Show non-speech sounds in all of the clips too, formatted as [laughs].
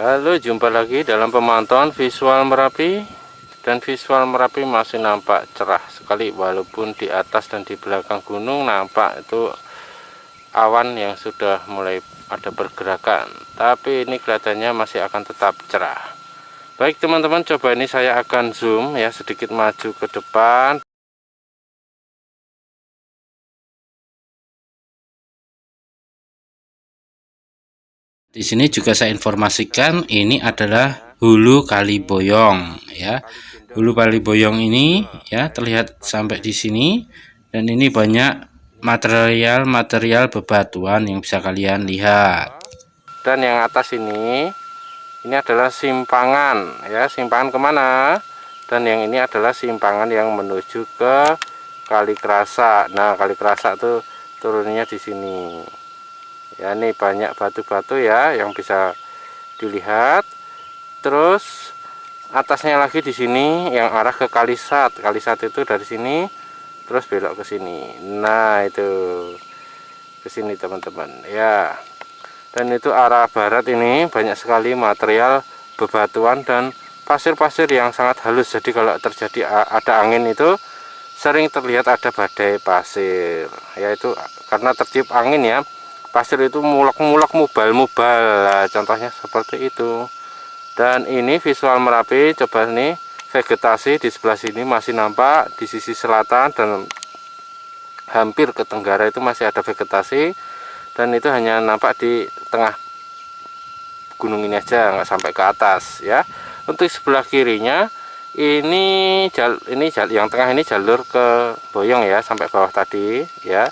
Halo jumpa lagi dalam pemantauan visual Merapi. Dan visual Merapi masih nampak cerah sekali walaupun di atas dan di belakang gunung nampak itu awan yang sudah mulai ada pergerakan. Tapi ini kelihatannya masih akan tetap cerah. Baik teman-teman coba ini saya akan zoom ya sedikit maju ke depan Di sini juga saya informasikan ini adalah hulu kali boyong ya. Hulu kali boyong ini ya terlihat sampai di sini dan ini banyak material-material bebatuan yang bisa kalian lihat. Dan yang atas ini ini adalah simpangan ya, simpangan ke mana? Dan yang ini adalah simpangan yang menuju ke Kali Kerasa. Nah, Kali Kerasa tuh turunnya di sini ya ini banyak batu-batu ya yang bisa dilihat. Terus atasnya lagi di sini yang arah ke Kalisat. Kalisat itu dari sini terus belok ke sini. Nah itu. Ke sini teman-teman. Ya. Dan itu arah barat ini banyak sekali material bebatuan dan pasir-pasir yang sangat halus. Jadi kalau terjadi ada angin itu sering terlihat ada badai pasir. Yaitu karena tertiup angin ya pasir itu mulak-mulak mubal-mubal. Nah, contohnya seperti itu. Dan ini visual Merapi coba nih vegetasi di sebelah sini masih nampak di sisi selatan dan hampir ke tenggara itu masih ada vegetasi. Dan itu hanya nampak di tengah gunung ini aja nggak sampai ke atas ya. Untuk sebelah kirinya ini jal ini jal yang tengah ini jalur ke Boyong ya sampai bawah tadi ya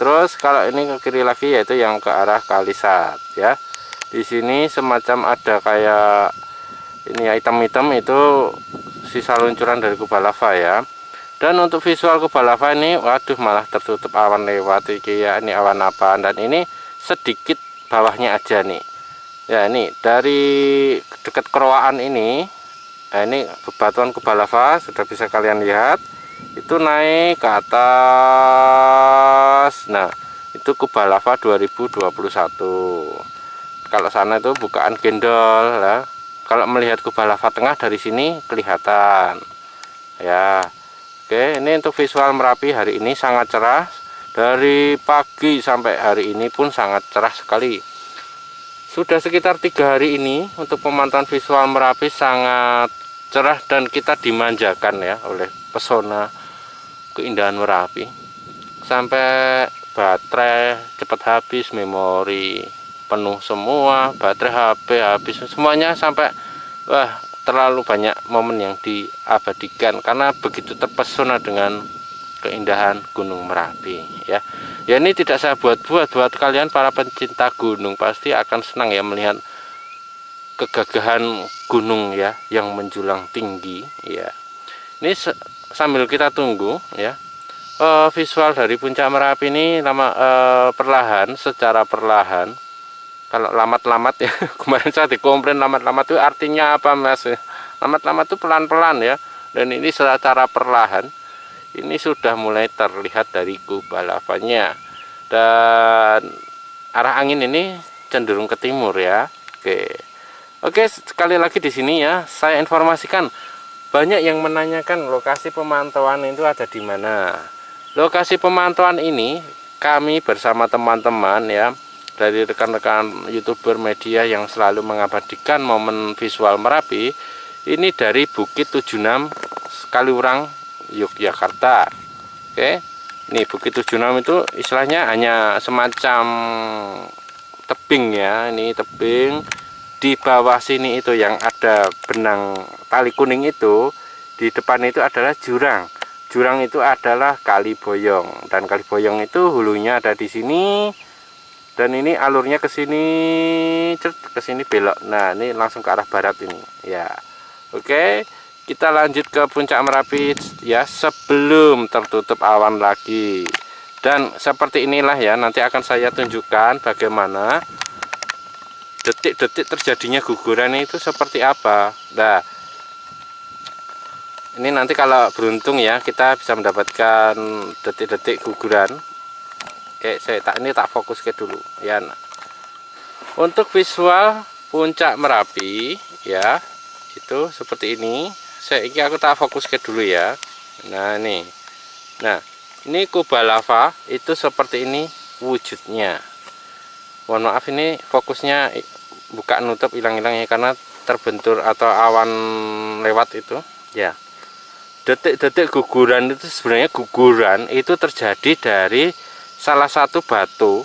terus kalau ini ke kiri lagi yaitu yang ke arah Kalisat ya. Di sini semacam ada kayak ini ya hitam-hitam itu sisa luncuran dari kubah lava ya. Dan untuk visual kubah lava ini waduh malah tertutup awan lewat iki ya. Ini awan apa dan ini sedikit bawahnya aja nih. Ya ini dari dekat kerwaan ini nah ini bebatuan kubah lava sudah bisa kalian lihat itu naik ke atas nah itu kubah lava 2021 kalau sana itu bukaan gendol lah. Kalau melihat kubah lava tengah dari sini kelihatan. Ya. Oke ini untuk visual Merapi hari ini sangat cerah. Dari pagi sampai hari ini pun sangat cerah sekali. Sudah sekitar tiga hari ini untuk pemantauan visual Merapi sangat cerah dan kita dimanjakan ya oleh pesona keindahan Merapi sampai baterai cepat habis memori penuh semua baterai HP habis semuanya sampai wah terlalu banyak momen yang diabadikan karena begitu terpesona dengan keindahan Gunung Merapi ya. Ya ini tidak saya buat-buat. Buat kalian para pencinta gunung pasti akan senang ya melihat kegagahan gunung ya yang menjulang tinggi ya. Ini sambil kita tunggu ya uh, visual dari puncak Merapi ini lama uh, perlahan secara perlahan. Kalau lamat-lamat ya [laughs] kemarin saya dikomplain lamat-lamat itu artinya apa mas? Lamat-lamat itu pelan-pelan ya dan ini secara perlahan. Ini sudah mulai terlihat dari kubah lavanya dan arah angin ini cenderung ke timur ya. Oke. Oke sekali lagi di sini ya saya informasikan banyak yang menanyakan lokasi pemantauan itu ada di mana lokasi pemantauan ini kami bersama teman-teman ya dari rekan-rekan youtuber media yang selalu mengabadikan momen visual Merapi ini dari Bukit 76 Kaliurang Yogyakarta. Oke ini Bukit 76 itu istilahnya hanya semacam tebing ya ini tebing di bawah sini itu yang ada benang tali kuning itu di depan itu adalah jurang jurang itu adalah kali boyong. Dan kali boyong itu hulunya ada di sini. Dan ini alurnya ke sini ke sini belok. Nah ini langsung ke arah barat ini. Ya. Oke kita lanjut ke puncak merapi. Ya sebelum tertutup awan lagi. Dan seperti inilah ya nanti akan saya tunjukkan bagaimana detik-detik terjadinya guguran itu seperti apa. Nah ini nanti kalau beruntung ya kita bisa mendapatkan detik-detik guguran. Eh saya tak ini tak fokus ke dulu. Ya nah. untuk visual puncak Merapi ya itu seperti ini. Saya ini aku tak fokus ke dulu ya. Nah ini. Nah ini kubah lava itu seperti ini wujudnya. Mohon maaf ini fokusnya buka nutup hilang-hilang ya karena terbentur atau awan lewat itu. Ya detik-detik guguran itu sebenarnya guguran itu terjadi dari salah satu batu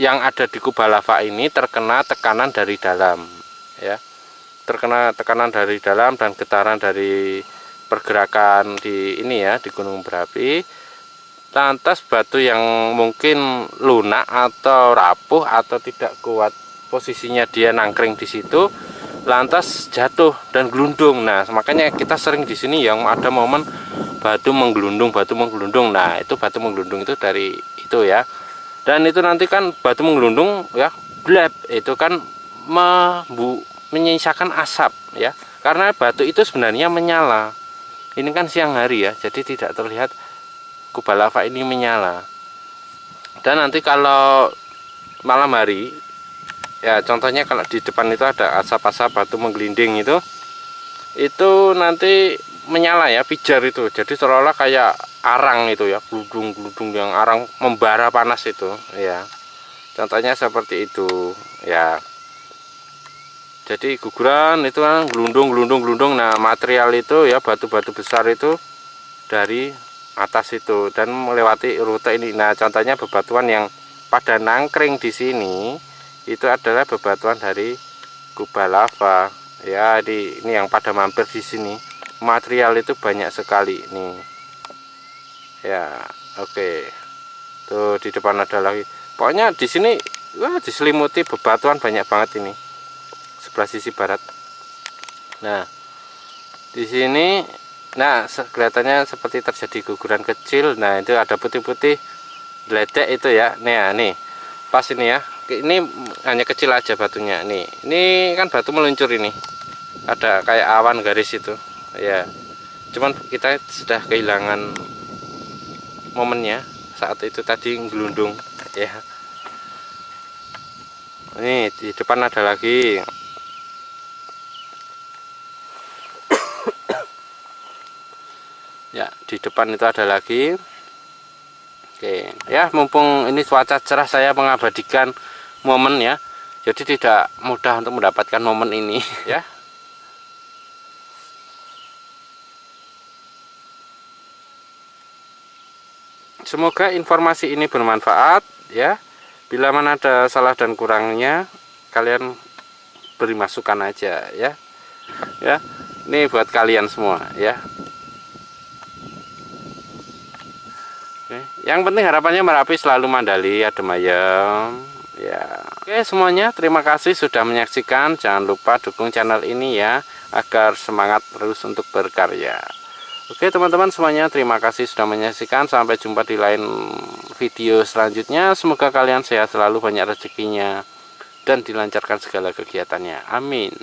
yang ada di kubah lava ini terkena tekanan dari dalam ya. Terkena tekanan dari dalam dan getaran dari pergerakan di ini ya di gunung berapi. Lantas batu yang mungkin lunak atau rapuh atau tidak kuat posisinya dia nangkring di situ lantas jatuh dan gelundung. Nah makanya kita sering di sini yang ada momen batu menggelundung batu menggelundung. Nah itu batu menggelundung itu dari itu ya. Dan itu nanti kan batu menggelundung ya blab itu kan membu, menyisakan asap ya. Karena batu itu sebenarnya menyala. Ini kan siang hari ya jadi tidak terlihat kubah lava ini menyala. Dan nanti kalau malam hari ya contohnya kalau di depan itu ada asap-asap batu menggelinding itu itu nanti menyala ya pijar itu. Jadi seolah-olah kayak arang itu ya gludung-gludung yang arang membara panas itu ya. Contohnya seperti itu ya. Jadi guguran itu kan gelundung gelundung gelundung. Nah material itu ya batu-batu besar itu dari atas itu dan melewati rute ini. Nah contohnya bebatuan yang pada nangkring di sini itu adalah bebatuan dari kubah lava. Ya di ini yang pada mampir di sini. Material itu banyak sekali nih. Ya oke. Okay. tuh di depan ada lagi. Pokoknya di sini wah diselimuti bebatuan banyak banget ini. Sebelah sisi barat. Nah di sini nah kelihatannya seperti terjadi guguran kecil. Nah itu ada putih-putih ledek itu ya. Nih ya nih. Pas ini ya ini hanya kecil aja batunya. Nih ini kan batu meluncur ini. Ada kayak awan garis itu. Ya cuman kita sudah kehilangan momennya saat itu tadi gelundung ya. Ini di depan ada lagi. Ya di depan itu ada lagi. Oke ya mumpung ini cuaca cerah saya mengabadikan momen ya jadi tidak mudah untuk mendapatkan momen ini [laughs] ya Semoga informasi ini bermanfaat ya. Bila mana ada salah dan kurangnya kalian beri masukan aja ya. Ya. Ini buat kalian semua ya. Oke. Yang penting harapannya Merapi selalu mandali adem ayem ya. Oke semuanya terima kasih sudah menyaksikan. Jangan lupa dukung channel ini ya agar semangat terus untuk berkarya. Oke teman-teman semuanya terima kasih sudah menyaksikan sampai jumpa di lain video selanjutnya semoga kalian sehat selalu banyak rezekinya dan dilancarkan segala kegiatannya amin